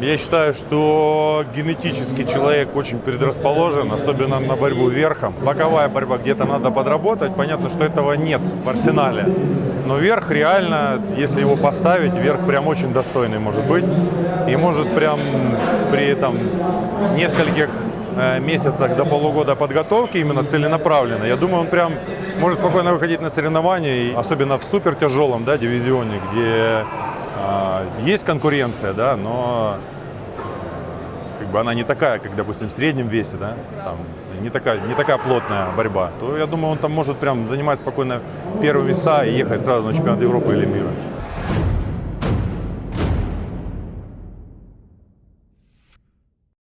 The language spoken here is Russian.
Я считаю, что генетически человек очень предрасположен, особенно на борьбу верхом. Боковая борьба где-то надо подработать. Понятно, что этого нет в арсенале. Но верх реально, если его поставить, верх прям очень достойный может быть. И может прям при этом нескольких э, месяцах до полугода подготовки, именно целенаправленно, я думаю, он прям может спокойно выходить на соревнования, особенно в супер тяжелом да, дивизионе, где есть конкуренция, да, но как бы она не такая, как, допустим, в среднем весе, да, там, не такая, не такая плотная борьба, то я думаю, он там может прям занимать спокойно первые места и ехать сразу на чемпионат Европы или мира.